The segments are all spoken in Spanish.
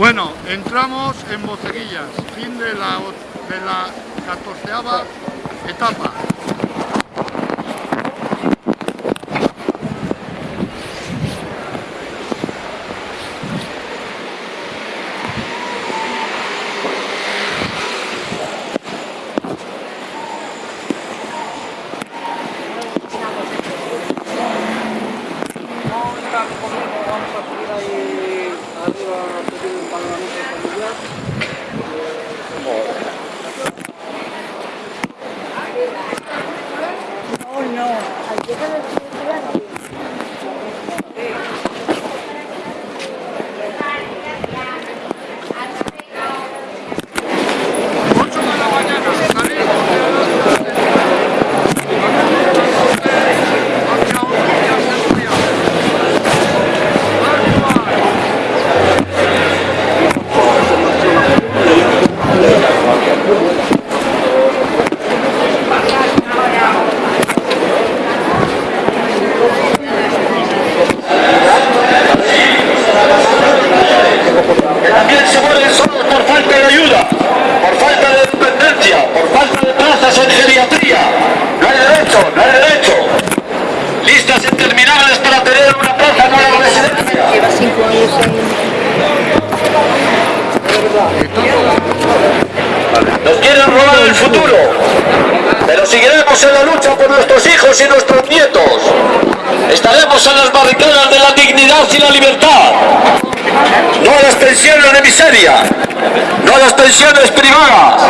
Bueno, entramos en Boceguillas, fin de la, de la catorceava etapa. Vamos a subir ahí arriba a pedir un panoramita familiar. Ocho de la mañana, salimos de hacia Orillas del Río. Arriba. que también se mueren solos por falta de ayuda, por falta de dependencia, por falta de plazas en geriatría. No hay derecho, no hay derecho. Listas interminables para tener una plaza en una residencia. Lleva cinco años Nos quieren robar el futuro, pero seguiremos en la lucha por nuestros hijos y nuestros nietos. Estaremos en las barricadas de la dignidad y la libertad. No a las no a las pensiones privadas.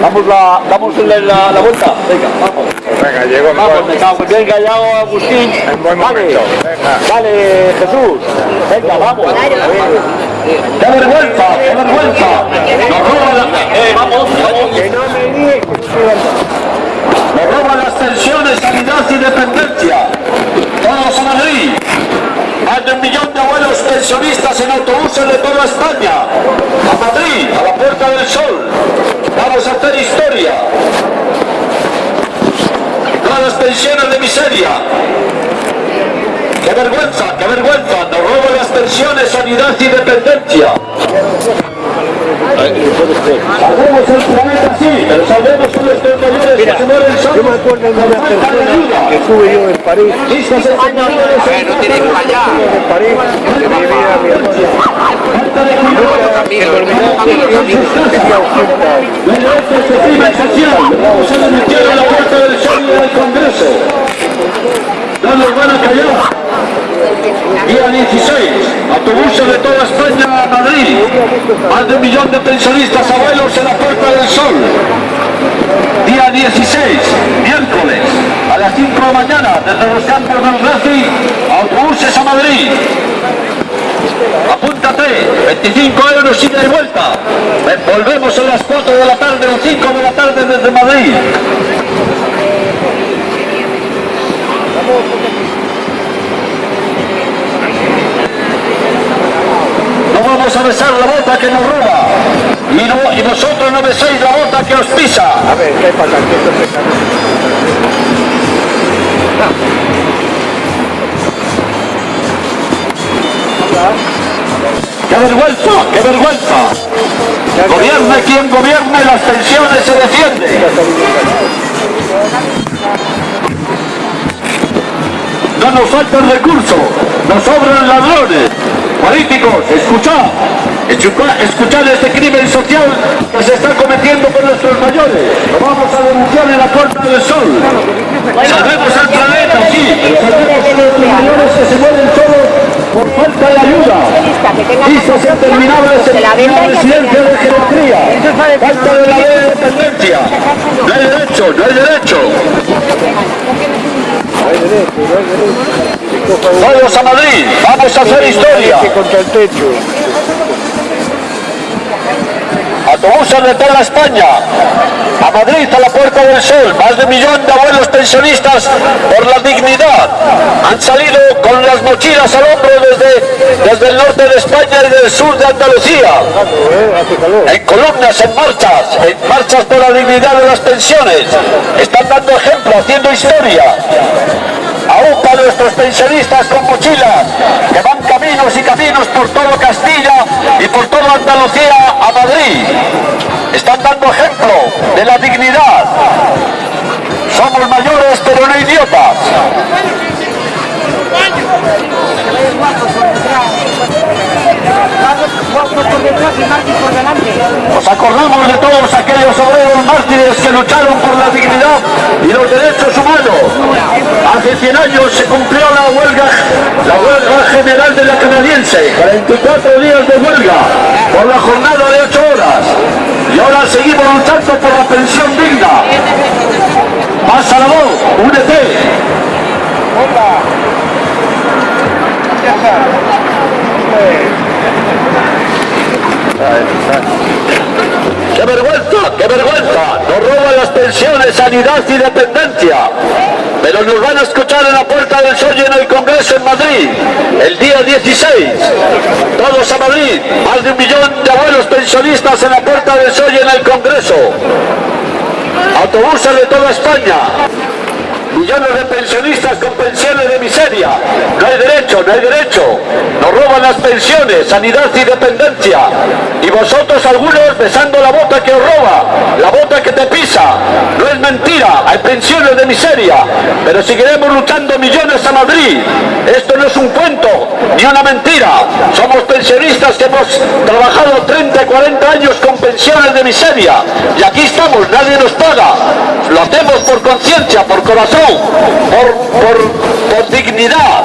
Damos la, damos la, la- la vuelta. Venga, vamos. Venga, llego en Vamos, me cago. Ya Agustín. en buen Dale, momento. Venga. Jesús. Venga, vamos. ¡Qué vergüenza! ¡Qué vergüenza! Nos roban la... Eh, vamos, vamos. Que no me digas que no se va Nos roban las pensiones, sanidad y dependencia. Todos a Madrid. Más de un millón de abuelos pensionistas en autobuses de toda España. A Madrid, a la Puerta del Sol. Vamos a hacer historia. Todas las pensiones de miseria. ¡Qué vergüenza, qué vergüenza! Nos roban las pensiones, sanidad y dependencia. Salvemos el planeta sí, pero a nuestros mayores que. Yo me acuerdo de una persona que estuve yo en París, Listas exterminables en en París, que vivía mi hermano. cuidado. Se terminó tenía 80 años. La a a puerta del sol del Congreso. No nos van a callar. Día 16, autobuses de toda España a Madrid. Más de un millón de pensionistas abuelos en la Puerta del Sol. Día 16, miércoles, a las 5 de la mañana, desde los campos del Racing, autobuses a Madrid. Apúntate, 25 euros ida y vuelta. Volvemos a las 4 de la tarde o 5 de la tarde desde Madrid. Vamos a besar la bota que nos roba. Y, no- y vosotros no beséis la bota que os pisa. A ver, ¿qué pasa? ¿Qué esto se ¡Qué vergüenza! ¡Qué vergüenza! Gobierne quien gobierne, las pensiones se defienden. No nos faltan recursos, nos sobran ladrones. Políticos, escuchad, escuchad, este crimen social que se está cometiendo con nuestros mayores. Lo vamos a denunciar en la Puerta del Sol. Salvemos al planeta, sí, salvemos a nuestros mayores que se mueren solos por falta de ayuda. Listas interminables en la residencia de geriatría. Falta de la ley de dependencia. No hay derecho, no hay derecho. Todos a Madrid, vamos a hacer historia. autobuses de toda España, a Madrid, a la Puerta del Sol, más de un millón de abuelos pensionistas por la dignidad. Han salido con las mochilas al hombro desde, desde el norte de España y del sur de Andalucía. En columnas, en marchas, en marchas por la dignidad de las pensiones. Están dando ejemplo, haciendo historia. Aún para nuestros pensionistas con mochilas, que van caminos y caminos por todo Castilla y por toda Andalucía a Madrid. Están dando ejemplo de la dignidad. Somos mayores pero no idiotas. Nos acordamos de todos aquellos obreros mártires que lucharon por la dignidad y los derechos humanos. Hace 100 años se cumplió la huelga, la huelga general de la canadiense, 44 días de huelga por la jornada de 8 horas. Y ahora seguimos luchando por la pensión digna. Pasa la voz, únete. ¡Qué vergüenza! ¡Qué vergüenza! Nos roban las pensiones, sanidad y dependencia. Pero nos van a escuchar en la Puerta del Sol y en el Congreso en Madrid, el día 16. Todos a Madrid, más de un millón de abuelos pensionistas en la Puerta del Sol y en el Congreso. Autobuses de toda España. Millones de pensionistas con pensiones de miseria. No hay derecho, no hay derecho. Nos roban las pensiones, sanidad y dependencia. Y vosotros algunos besando la bota que os roba, la bota que te pisa. No es mentira, hay pensiones de miseria. Pero seguiremos luchando millones a Madrid. Esto no es un cuento, ni una mentira. Somos pensionistas que hemos trabajado 30, 40 años con pensiones de miseria. Y aquí estamos, nadie nos paga. Lo hacemos por conciencia, por corazón por, por, por dignidad.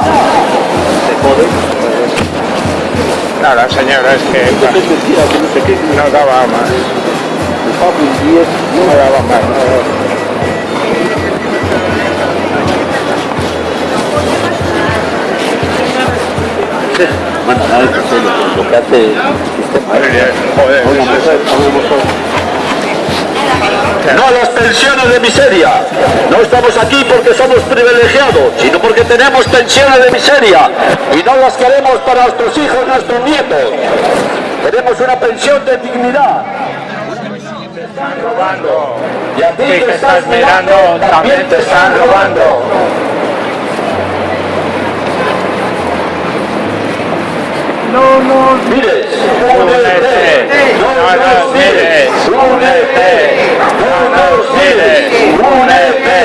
No, la señora es que no daba más. No daba más. no. Bueno, nada, es lo, lo que hace el sistema. Joder, No a las pensiones de miseria. No estamos aquí porque somos privilegiados, sino porque tenemos pensiones de miseria y no las queremos para nuestros hijos, nuestros nietos. Queremos una pensión de dignidad. Y a ti estás mirando, también te están robando. No nos mires, Únete. No nos mires. Únete. No nos mires. Únete.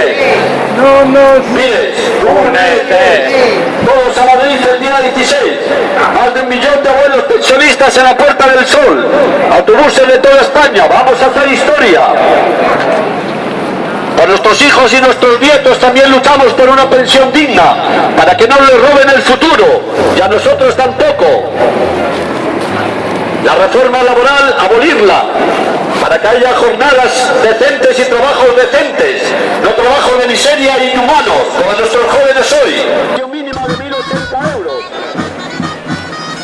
no nos mires, Únete. Todos a Madrid el día 16. Más de un millón de abuelos pensionistas en la Puerta del Sol. Autobuses de toda España. Vamos a hacer historia. Por nuestros hijos y nuestros nietos también luchamos por una pensión digna, para que no les roben el futuro, y a nosotros tampoco. La reforma laboral, abolirla, para que haya jornadas decentes y trabajos decentes, no trabajos de miseria e inhumanos, como nuestros jóvenes hoy. Un mínimo de 1.080 euros.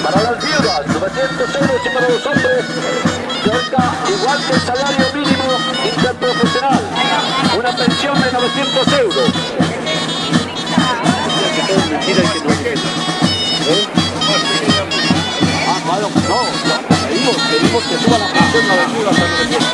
Para las viudas, 900 euros y para los hombres, que igual que el salario no, pedimos, pedimos que suba la pensión a las viudas a 900.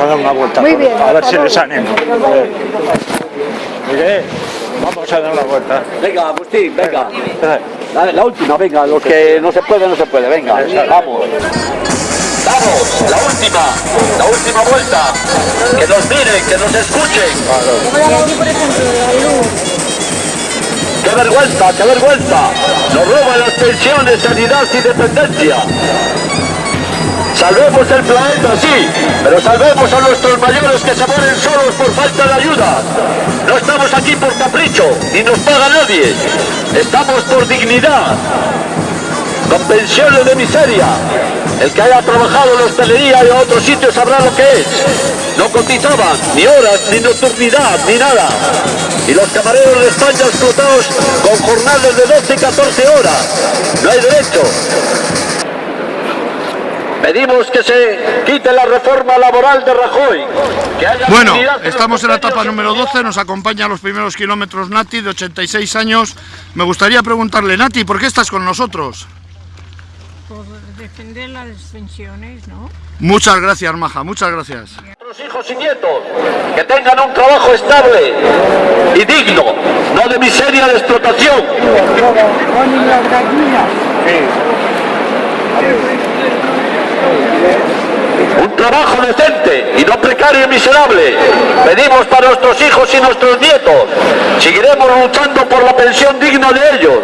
A dar una vuelta. Muy bien, a ver si les animo. Miguel, vamos a dar una vuelta. Venga, Agustín, venga. La, la última, venga, los que no se puede, no se puede, venga, vamos. Vamos, la última, la última vuelta. Que nos miren, que nos escuchen. ¡Qué vergüenza, qué vergüenza! Nos roban las pensiones, sanidad y dependencia. Salvemos el planeta, sí, pero salvemos a nuestros mayores que se mueren solos por falta de ayuda. No estamos aquí por capricho, ni nos paga nadie. Estamos por dignidad, con pensiones de miseria. El que haya trabajado en hostelería y en otros sitios sabrá lo que es. No cotizaban ni horas, ni nocturnidad, ni nada. Y los camareros de España explotados con jornadas de 12 y 14 horas. No hay derecho. Pedimos que se quite la reforma laboral de Rajoy. Que haya Bueno, los estamos en la etapa número 12, nos acompaña a los primeros kilómetros Nati, de 86 años. Me gustaría preguntarle, Nati, ¿por qué estás con nosotros? Por defender las pensiones, ¿no? Muchas gracias, Maja, muchas gracias. nuestros hijos y nietos que tengan un trabajo estable y digno, no de miseria de explotación. Un trabajo decente y no precario y miserable. Pedimos para nuestros hijos y nuestros nietos. Seguiremos luchando por la pensión digna de ellos,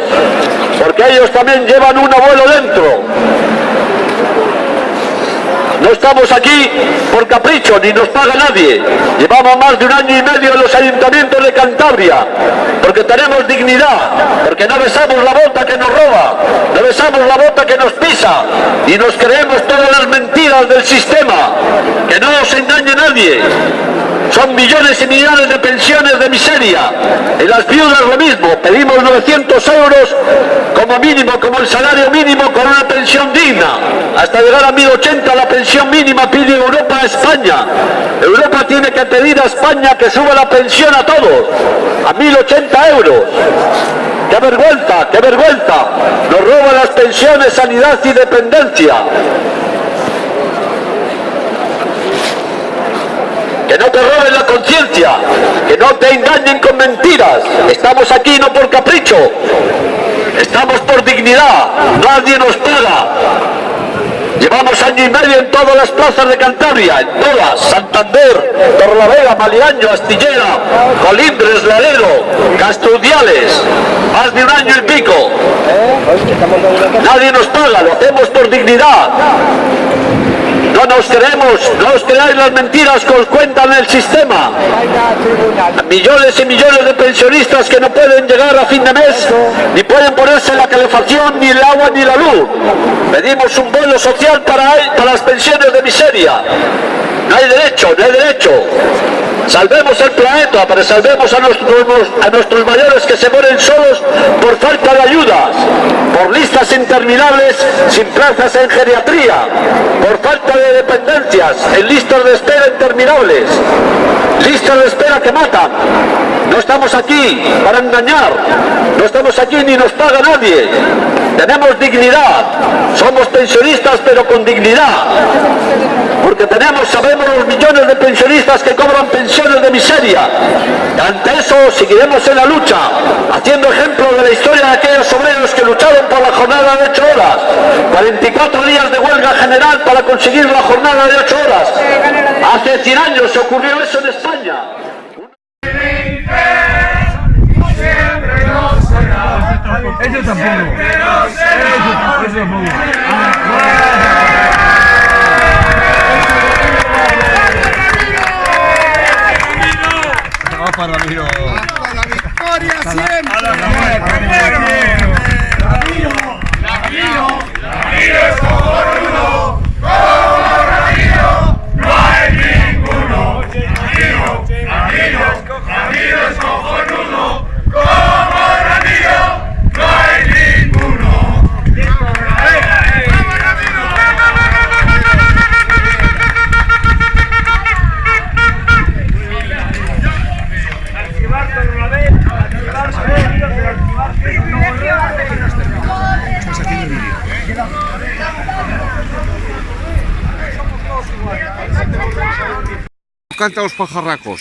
porque ellos también llevan un abuelo dentro. No estamos aquí por capricho, ni nos paga nadie. Llevamos más de un año y medio en los ayuntamientos de Cantabria, porque tenemos dignidad, porque no besamos la bota que nos roba, no besamos la bota que nos pisa, y nos creemos todas las mentiras del sistema, que no nos engañe nadie. Son millones y millones de pensiones de miseria. En las viudas lo mismo, pedimos 900 euros como mínimo, como el salario mínimo con una pensión digna. Hasta llegar a 1080 la pensión mínima pide Europa a España. Europa tiene que pedir a España que suba la pensión a todos, a 1080 euros. ¡Qué vergüenza, qué vergüenza! Nos roban las pensiones, sanidad y dependencia. que no te roben la conciencia, que no te engañen con mentiras. Estamos aquí no por capricho, estamos por dignidad, nadie nos paga. Llevamos año y medio en todas las plazas de Cantabria, en todas, Santander, Torlavega, Maliaño, Astillera, Colindres, Laredo, Castudiales, más de un año y pico. Nadie nos paga, lo hacemos por dignidad. No nos creemos, no os creáis las mentiras que os cuentan el sistema. Millones y millones de pensionistas que no pueden llegar a fin de mes, ni pueden ponerse la calefacción, ni el agua, ni la luz. Pedimos un bono social para las pensiones de miseria. No hay derecho, no hay derecho. Salvemos el planeta, pero salvemos a nuestros, mayores que se mueren solos por falta de ayudas, por listas interminables sin plazas en geriatría, por falta de dependencias, en listas de espera interminables, listas de espera que matan. No estamos aquí para engañar, no estamos aquí ni nos paga nadie. Tenemos dignidad, somos pensionistas pero con dignidad, tenemos, sabemos los millones de pensionistas que cobran pensiones de miseria. Y ante eso seguiremos en la lucha, haciendo ejemplo de la historia de aquellos obreros que lucharon por la jornada de 8 horas, 44 días de huelga general para conseguir la jornada de 8 horas. Hace 100 años ocurrió eso en España. Eso tampoco. Eso tampoco. ¡Vamos para Ramiro! ¡Vamos para la victoria siempre! ¡A la ¡Ramiro! ¡Ramiro! ¡Ramiro es como uno! ¡Como Ramiro! ¡No hay ninguno! ¡Ramiro! ¡Ramiro! ¡Ramiro es como cantan los pajarracos.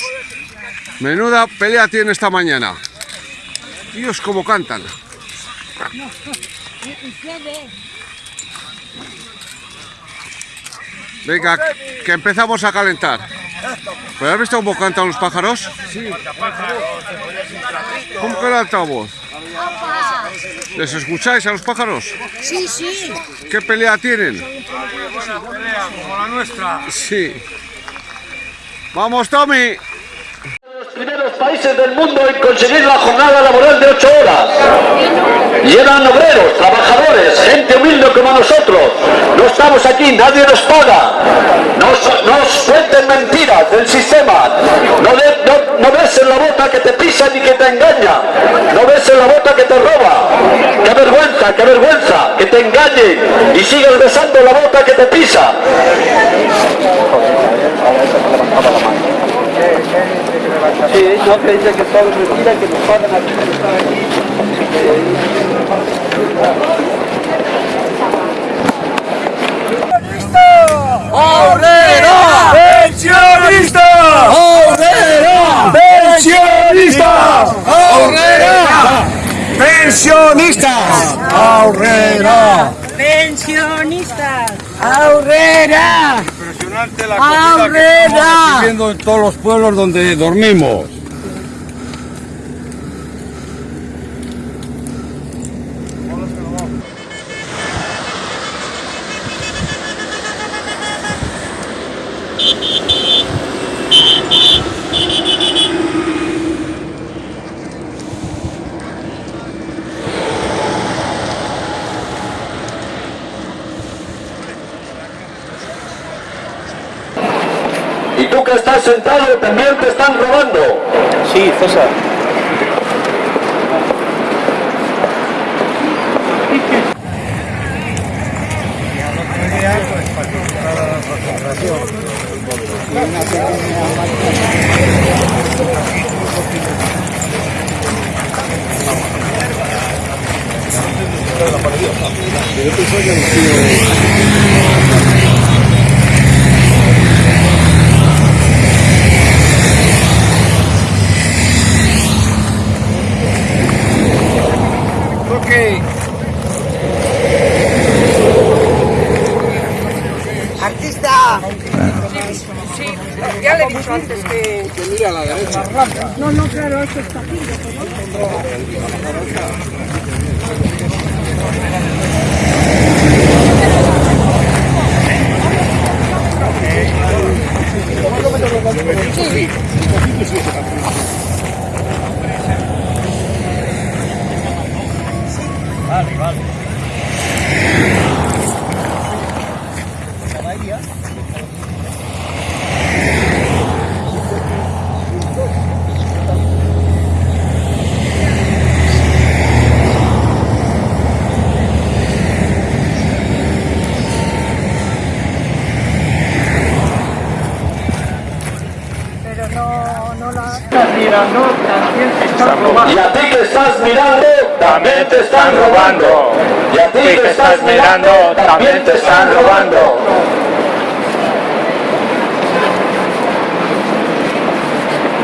Menuda pelea tiene esta mañana. Dios, cómo cantan. Venga, que empezamos a calentar. ¿Pero has visto cómo cantan los pájaros? Sí. ¿Cómo que el altavoz? ¿Les escucháis a los pájaros? Sí, sí. ¿Qué pelea tienen? Como la nuestra. Sí. ¡Vamos, Tommy! Primeros países del mundo en conseguir la jornada laboral de 8 horas. Y eran obreros, trabajadores, gente humilde como nosotros. No estamos aquí, nadie nos paga. No, no suelten mentiras del sistema. No, de- ves en la bota que te pisa ni que te engaña. No ves en la bota que te roba. Qué vergüenza, qué vergüenza, que te engañen y sigas besando la bota que te pisa. Sí, no que dice que todo es mentira, que nos pagan aquí, que están aquí. Pensionistas. Ahorrera. La comida que estamos viviendo en todos los pueblos donde dormimos. Y tú que estás sentado también te están robando. César. Artista. Ya le he dicho antes que... No, no, claro, eso está aquí. Pero no, no la... Y a ti que estás mirando, también te están robando. Y a ti que estás mirando, también te están robando.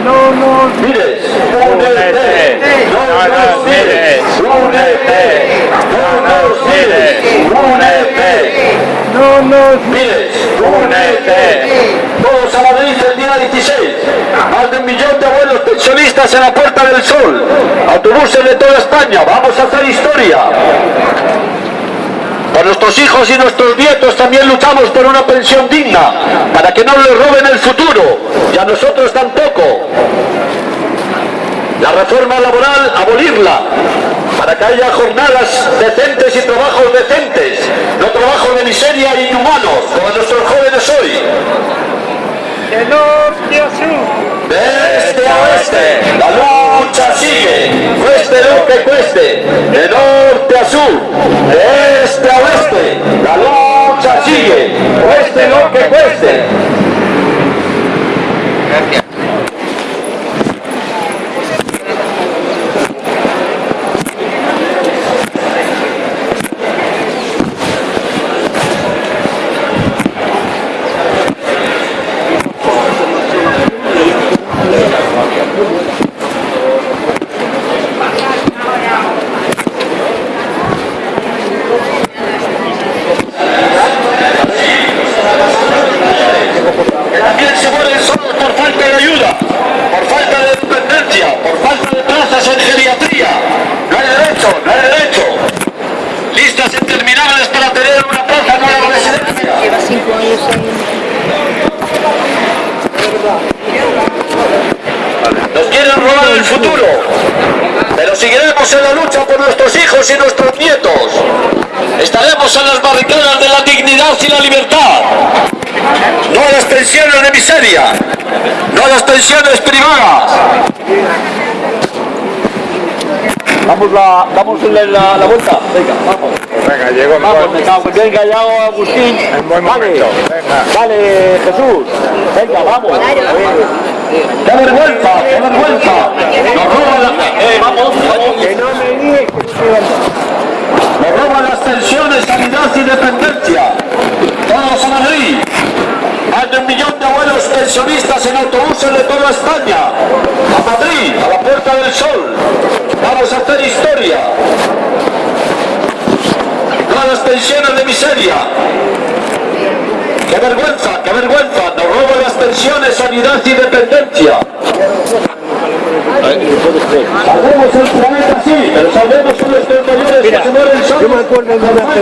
No nos Mires, únete, no nos mires, únete, no nos mires, únete. no nos Mires, únete. Todos a Madrid el día 16. Más de un millón de abuelos pensionistas en la Puerta del Sol. Autobuses de toda España. Vamos a hacer historia. Por nuestros hijos y nuestros nietos también luchamos por una pensión digna, para que no les roben el futuro, y a nosotros tampoco. La reforma laboral, abolirla, para que haya jornadas decentes y trabajos decentes, no trabajos de miseria e inhumanos, como nuestros jóvenes hoy. de norte a sur. De este a oeste, la lucha sigue, cueste lo que cueste, de norte a sur, de este a oeste, la lucha sigue, cueste lo que cueste. el futuro, pero seguiremos en la lucha por nuestros hijos y nuestros nietos. Estaremos en las barricadas de la dignidad y la libertad. No a las pensiones de miseria, no a las pensiones privadas. Damos la, damos la, la, la vuelta. Venga, vamos. Venga, llego en Vamos, me cago. Venga, ya Agustín. En buen Vale, momento. Venga. Dale, Jesús. Venga, vamos. ¡Qué vergüenza! ¡Qué vergüenza! Nos roban la... Eh, vamos, vamos. Que no me que. Nos roban las pensiones, sanidad y dependencia. Todos a Madrid. Más de un millón de abuelos pensionistas en autobuses de toda España. A Madrid, a la Puerta del Sol. Vamos a hacer historia. A las pensiones de miseria. ¡Qué vergüenza, qué vergüenza! Nos roban las pensiones, sanidad y dependencia. Salvemos el planeta, sí, pero nuestros mayores que solos. Yo me acuerdo de una persona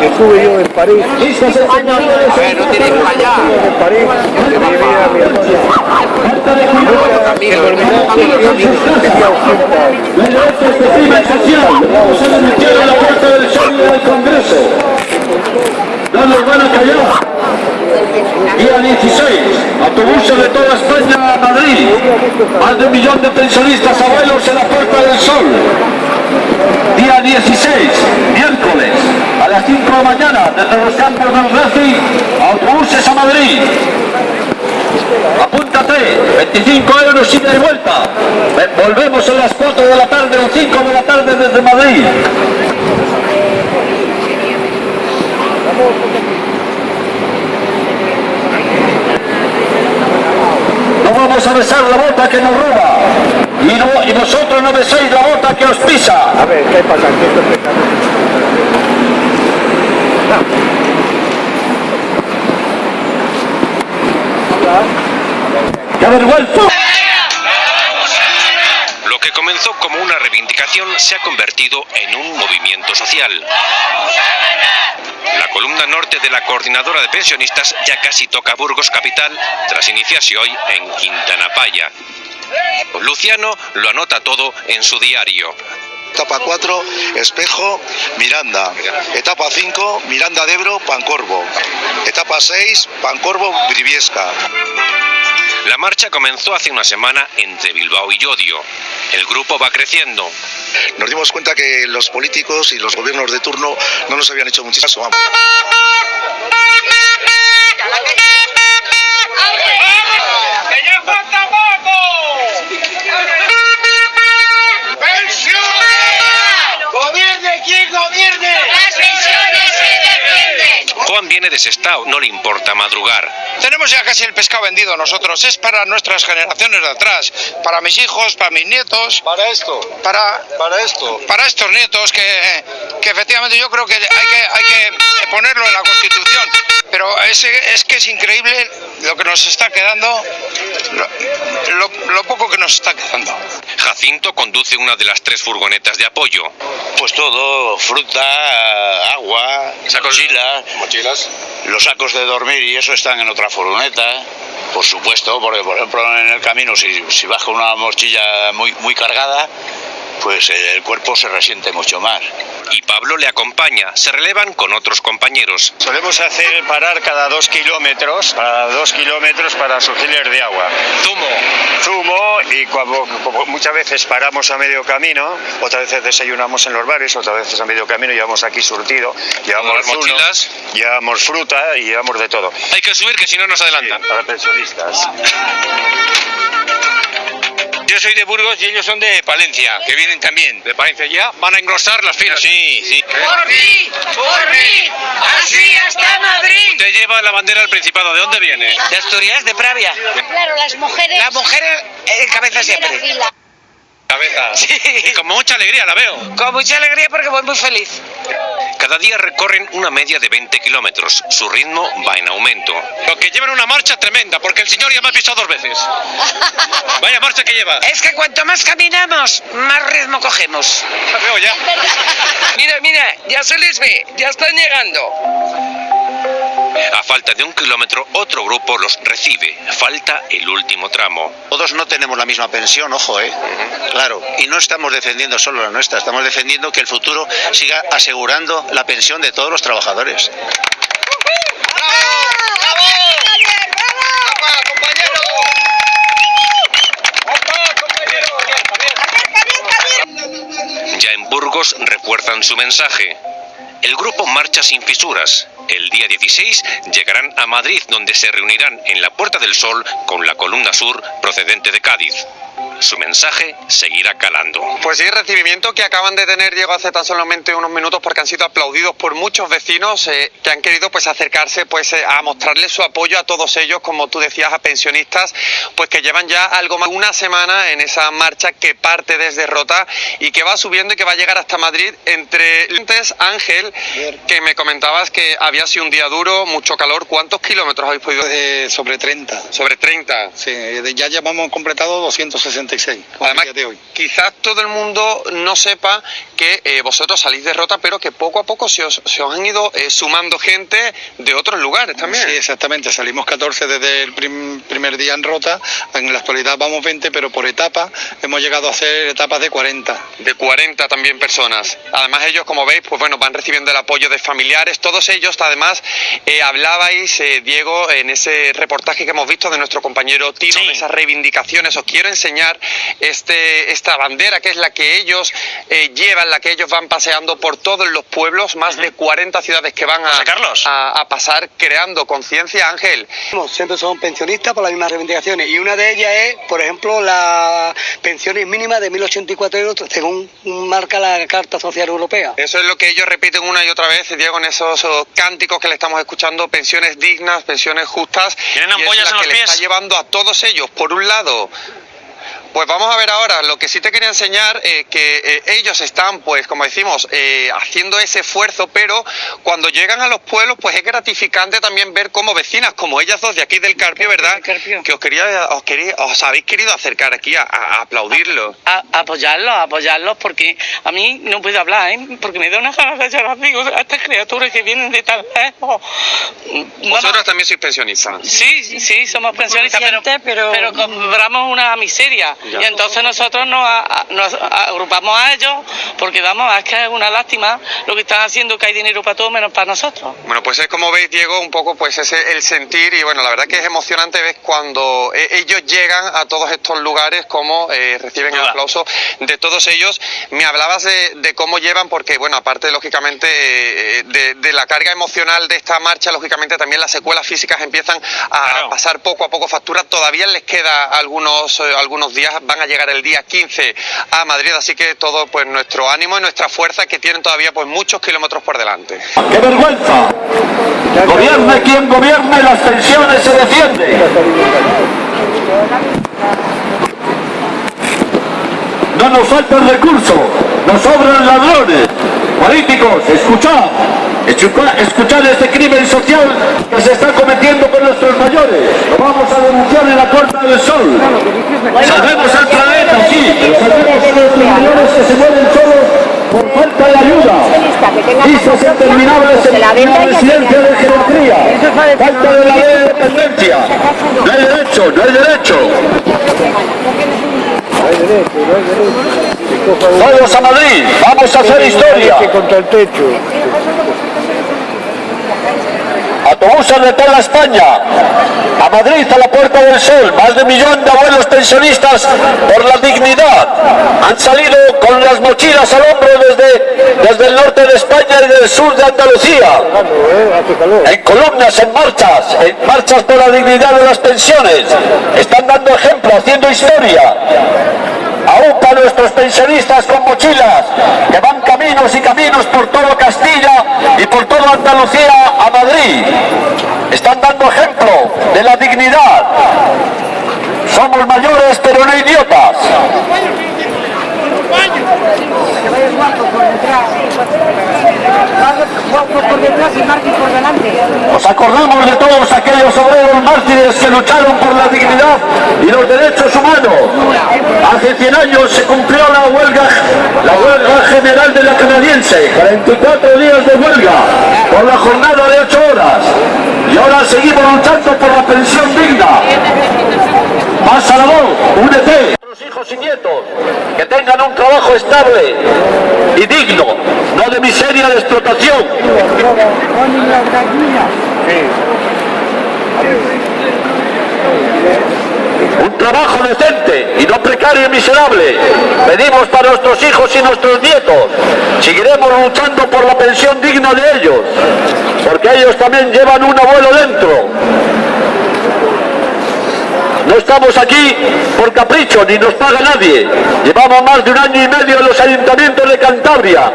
que estuve yo en París. Listos enseñadores en no tienes para allá. En París, que vivía mi hermano. La. No nos van a callar. Día 16, autobuses de toda España a Madrid. Más de un millón de pensionistas abuelos en la Puerta del Sol. Día 16, miércoles, a las 5 de la mañana, desde los campos del Racing, autobuses a Madrid. Apúntate, 25 euros ida y vuelta. Volvemos a las 4 de la tarde o 5 de la tarde desde Madrid. Vamos a besar la bota que nos roba. Y, no, y vosotros no beséis la bota que os pisa. A ver, ¿qué pasa? ¿Qué esto es ¡Qué vergüenza! Lo que comenzó como una reivindicación se ha convertido en un movimiento social. La columna norte de la coordinadora de pensionistas ya casi toca Burgos capital tras iniciarse hoy en Quintana Paya. Luciano lo anota todo en su diario. Etapa 4, Espejo, Miranda. Etapa 5, Miranda de Ebro, Pancorvo. Etapa 6, Pancorvo, Briviesca. La marcha comenzó hace una semana entre Bilbao y Llodio. El grupo va creciendo. Nos dimos cuenta que los políticos y los gobiernos de turno no nos habían hecho mucho caso. Juan viene desestado, no le importa madrugar. Tenemos ya casi el pescado vendido nosotros. Es para nuestras generaciones de atrás, para mis hijos, para mis nietos. Para esto, Para, para esto. para estos nietos que, que efectivamente yo creo que hay que, hay que ponerlo en la Constitución. Pero es, es que es increíble lo que nos está quedando, lo, lo- lo poco que nos está quedando. Jacinto conduce una de las tres furgonetas de apoyo. Pues todo, fruta, agua, mochilas, Mochilas. los sacos de dormir y eso están en otra furgoneta, por supuesto, porque por ejemplo en el camino si, si baja una mochila muy, muy cargada, pues el cuerpo se resiente mucho más. Y Pablo le acompaña, se relevan con otros compañeros. Solemos hacer parar cada dos kilómetros, para dos kilómetros para surgiles de agua. Zumo. Zumo y cuando, muchas veces paramos a medio camino, otras veces desayunamos en los bares, otras veces a medio camino llevamos aquí surtido, llevamos zumo, mochilas. llevamos fruta y llevamos de todo. Hay que subir que si no nos adelantan. Para pensionistas. Yo soy de Burgos y ellos son de Palencia, que vienen también. De Palencia ya van a engrosar las filas. Sí, sí. ¡Por mí! ¡Por mí! ¡Así hasta Madrid! Usted lleva la bandera del Principado. ¿De dónde viene? De Asturias, de Pravia. Claro, las mujeres... Las mujeres en cabeza siempre. fila. Cabeza. Sí. Y con mucha alegría la veo. Con mucha alegría porque voy muy feliz. Cada día recorren una media de 20 kilómetros. Su ritmo va en aumento. Lo que llevan una marcha tremenda, porque el señor ya me ha pisado dos veces. Vaya marcha que lleva. Es que cuanto más caminamos, más ritmo cogemos. La veo ya. Mira, mira, ya se les ve, ya están llegando. A falta de un kilómetro, otro grupo los recibe. Falta el último tramo. Todos no tenemos la misma pensión, ojo, ¿eh? Claro, y no estamos defendiendo solo la nuestra, estamos defendiendo que el futuro siga asegurando la pensión de todos los trabajadores. Ya en Burgos refuerzan su mensaje. El grupo marcha sin fisuras. El día 16 llegarán a Madrid, donde se reunirán en la Puerta del Sol con la columna sur procedente de Cádiz. Su mensaje seguirá calando. Pues sí, recibimiento que acaban de tener Diego hace tan solamente unos minutos porque han sido aplaudidos por muchos vecinos eh, que han querido pues acercarse pues eh, a mostrarles su apoyo a todos ellos, como tú decías, a pensionistas, pues que llevan ya algo más de una semana en esa marcha que parte desde Rota y que va subiendo y que va a llegar hasta Madrid. Entre antes, Ángel, que me comentabas que había sido un día duro, mucho calor, ¿cuántos kilómetros habéis podido? Eh, sobre 30. Sobre 30. Sí, ya llevamos completado 260 Además, de hoy. quizás todo el mundo no sepa que eh, vosotros salís de Rota, pero que poco a poco se os, se os han ido eh, sumando gente de otros lugares también. Sí, exactamente. Salimos 14 desde el primer día en Rota. En la actualidad vamos 20, pero por etapas hemos llegado a hacer etapas de 40. De 40 también personas. Además ellos, como veis, pues bueno, van recibiendo el apoyo de familiares. Todos ellos, además, eh, hablabais, Diego, en ese reportaje que hemos visto de nuestro compañero Tino, de esas reivindicaciones. Os quiero enseñar este, esta bandera que es la que ellos eh, llevan, la que ellos van paseando por todos los pueblos, más de 40 ciudades que van a, a, pasar creando conciencia, Ángel. Siempre son pensionistas por las mismas reivindicaciones y una de ellas es, por ejemplo, la pensiones mínima de 1.084 euros según marca la Carta Social Europea. Eso es lo que ellos repiten una y otra vez, Diego, en esos cánticos que le estamos escuchando, pensiones dignas, pensiones justas. Tienen ampollas en los pies. Le está llevando a todos ellos, por un lado, pues vamos a ver ahora, lo que sí te quería enseñar, eh, que eh, ellos están, pues como decimos, eh, haciendo ese esfuerzo, pero cuando llegan a los pueblos, pues es gratificante también ver cómo vecinas, como ellas dos de aquí del Carpio, ¿verdad? Que os quería, os quería, os habéis querido acercar aquí a, aplaudirlos. A, apoyarlos, a apoyarlos, porque a mí no puedo hablar, ¿eh? porque me da una ganas de llorar, digo, a estas criaturas que vienen de tan lejos. Vosotros también sois pensionistas. Sí, sí, somos pensionistas, pero, pero cobramos una miseria. Y entonces nosotros nos, agrupamos a ellos porque vamos, es que es una lástima lo que están haciendo que hay dinero para todo menos para nosotros. Bueno, pues es como veis, Diego, un poco pues ese el sentir y bueno, la verdad que es emocionante ver cuando eh, ellos llegan a todos estos lugares, cómo eh, reciben el aplauso de todos ellos. Me hablabas de, cómo llevan, porque bueno, aparte lógicamente eh, de, la carga emocional de esta marcha, lógicamente también las secuelas físicas empiezan a pasar poco a poco factura. Todavía les queda algunos, algunos días van a llegar el día 15 a Madrid, así que todo pues nuestro ánimo y nuestra fuerza que tienen todavía pues muchos kilómetros por delante. ¡Qué vergüenza! Gobierne quien gobierne, las pensiones se defienden. No nos faltan recursos, nos sobran ladrones. Políticos, escuchad, escuchad este crimen social que se está cometiendo con nuestros mayores. Lo vamos a denunciar en la Puerta del Sol. Salvemos al planeta, sí, pero salvemos a los mayores que se mueren solos por falta de ayuda. Listas interminables en la residencia de geriatría. Falta de la ley de dependencia. No hay derecho, no hay derecho. Vamos a Madrid, vamos a hacer historia. contra el techo. Autobuses de toda España, a Madrid, a la Puerta del Sol, más de un millón de abuelos pensionistas por la dignidad. Han salido con las mochilas al hombro desde, desde el norte de España y del sur de Andalucía. En columnas, en marchas, en marchas por la dignidad de las pensiones. Están dando ejemplo, haciendo historia aún para nuestros pensionistas con mochilas que van caminos y caminos por todo Castilla por toda Andalucía a Madrid. Están dando ejemplo de la dignidad. Somos mayores pero no idiotas. Nos acordamos de todos aquellos obreros mártires que lucharon por la dignidad y los derechos humanos. Hace 100 años se cumplió la huelga, la huelga general de la canadiense, 44 días de huelga por la jornada de 8 horas. Y ahora seguimos luchando por la pensión digna. La voz, únete. Nuestros hijos y nietos que tengan un trabajo estable y digno, no de miseria de explotación. Un trabajo decente y no precario y miserable. Pedimos para nuestros hijos y nuestros nietos. Seguiremos luchando por la pensión digna de ellos, porque ellos también llevan un abuelo dentro. No estamos aquí por capricho, ni nos paga nadie. Llevamos más de un año y medio en los ayuntamientos de Cantabria,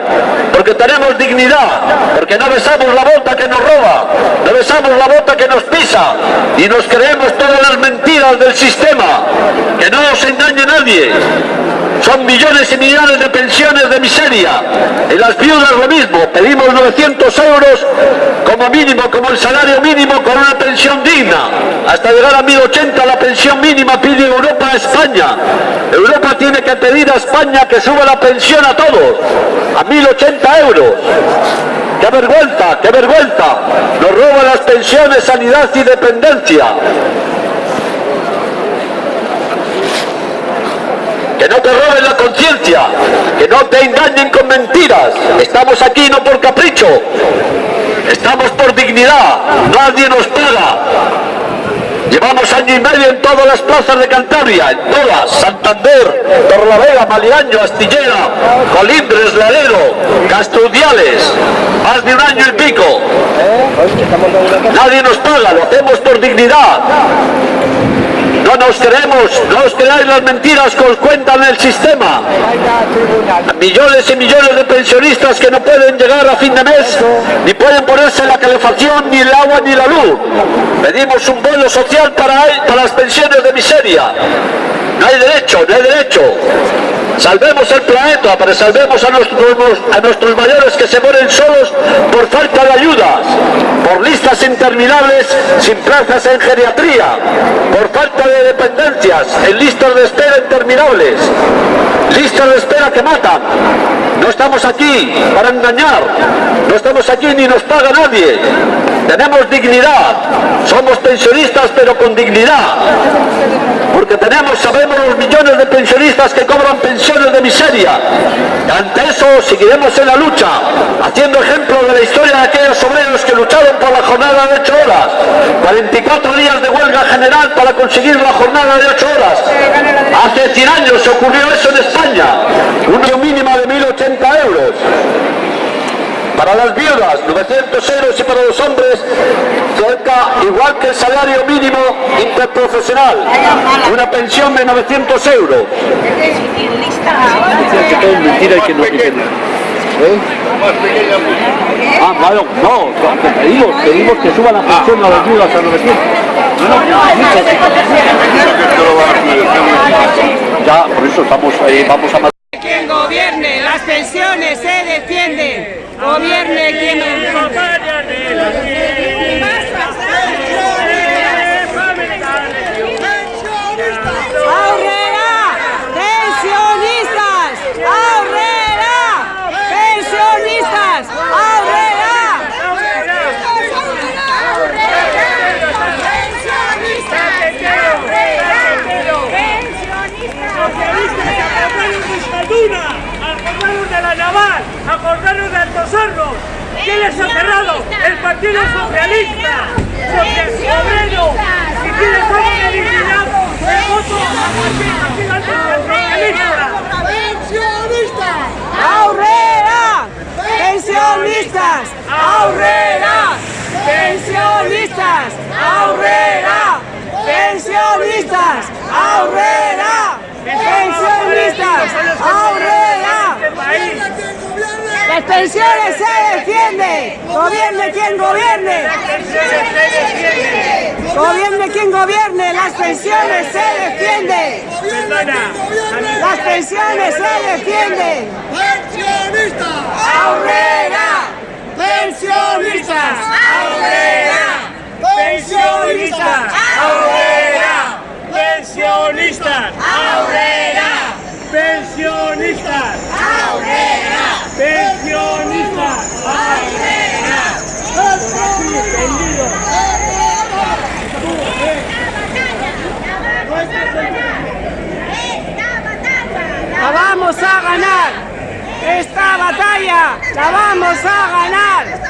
porque tenemos dignidad, porque no besamos la bota que nos roba, no besamos la bota que nos pisa, y nos creemos todas las mentiras del sistema. Que no nos engañe nadie. Son millones y millones de pensiones de miseria. En las viudas lo mismo. Pedimos 900 euros como mínimo, como el salario mínimo con una pensión digna. Hasta llegar a 1080 la pensión mínima pide Europa a España. Europa tiene que pedir a España que suba la pensión a todos. A 1080 euros. ¡Qué vergüenza! ¡Qué vergüenza! Nos roban las pensiones, sanidad y dependencia. Que no te roben la conciencia, que no te engañen con mentiras. Estamos aquí no por capricho, estamos por dignidad, nadie nos paga. Llevamos año y medio en todas las plazas de Cantabria, en todas, Santander, Torlavega, Maliaño, Astillera, Colindres, Ladero, Castrudiales, más de un año y pico. Nadie nos paga, lo hacemos por dignidad. No nos creemos, no os creáis las mentiras que os cuentan el sistema. Millones y millones de pensionistas que no pueden llegar a fin de mes, ni pueden ponerse la calefacción, ni el agua, ni la luz. Pedimos un bono social para, para las pensiones de miseria. No hay derecho, no hay derecho. Salvemos el planeta, pero salvemos a nuestros, mayores que se mueren solos por falta de ayudas, por listas interminables sin plazas en geriatría, por falta de dependencias, en listas de espera interminables, listas de espera que matan. No estamos aquí para engañar, no estamos aquí ni nos paga nadie. Tenemos dignidad, somos pensionistas pero con dignidad, porque tenemos, sabemos los millones de pensionistas que cobran pensiones de miseria. Ante eso seguiremos en la lucha, haciendo ejemplo de la historia de aquellos obreros que lucharon por la jornada de 8 horas, 44 días de huelga general para conseguir la jornada de 8 horas. Hace 100 años se ocurrió eso en España, una mínima de 1.080 euros. Para las viudas, 900 euros y para los hombres, cerca, igual que el salario mínimo interprofesional, una pensión de 900 euros. ¿Eh? Ah, claro, no, pedimos, pedimos que suban la pensión a las viudas a 900. No, no, ya, por eso estamos, eh, vamos a gobierne, las pensiones se defienden. Gobierne quien ¡Aurrera! Acordaros de la naval, acordaros de Altos Hornos. ¿Quién les ha cerrado? El Partido Socialista, Socialista Obrero. ¿Y quiénes son los eliminados? El voto Partido Socialista. ¡Aurrera! ¡Pensionistas! ¡Aurrera! ¡Pensionistas! ¡Aurrera! ¡Pensionistas! ¡Aurrera! ¡Pensionistas! ¡Aurrera! ¡Las pensiones se defienden! ¡Gobierne quien gobierne! ¡Gobierne quien gobierne! ¡Las pensiones se defienden! ¡Las pensiones se defienden! ¡Pensionistas! ¡Aurrera! ¡Pensionistas! ¡Aurrera! ¡Pensionistas! ¡Aurrera! Pensionistas. Aurrera. Pensionistas. Aurrera. Pensionistas. Aurrera. La vamos a ganar. Esta batalla la vamos a ganar.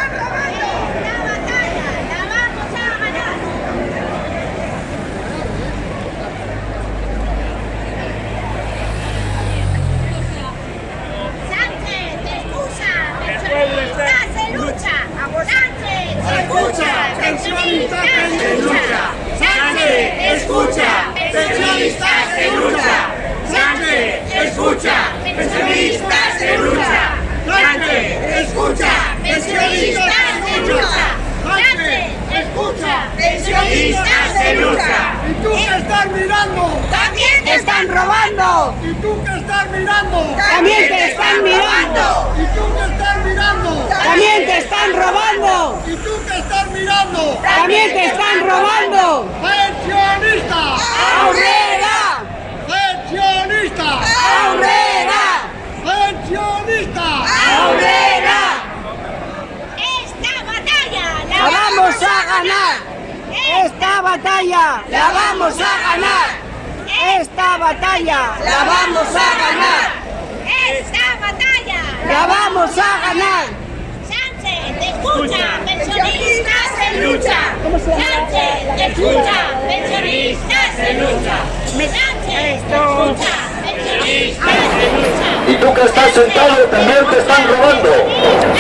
Que estás sentado también te están robando.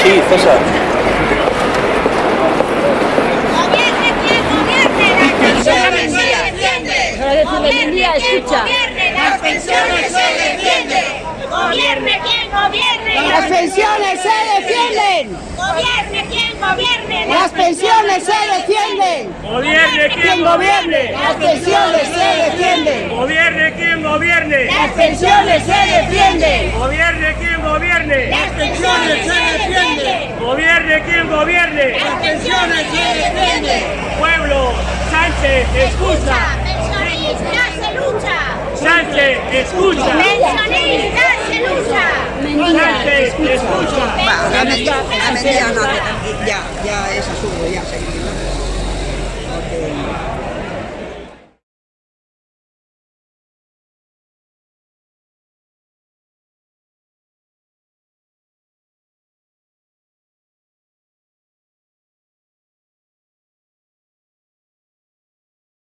Sí, César. Gobierne quien gobierne, las pensiones se defienden. Gobierne quien gobierne, las pensiones se defienden. Gobierne quien gobierne, Las pensiones se defienden. Gobierne quien gobierne, Las pensiones se defienden. Gobierne Quien gobierne, las pensiones se defienden. Gobierne quien gobierne. Las pensiones se defienden. Gobierne quien gobierne. Las pensiones se defienden. Pueblo, Sánchez, escucha. Pensionistas se lucha. Sánchez, escucha. Pensionistas se lucha. Sánchez, escucha. Ya, ya es absurdo, ya seguir. Porque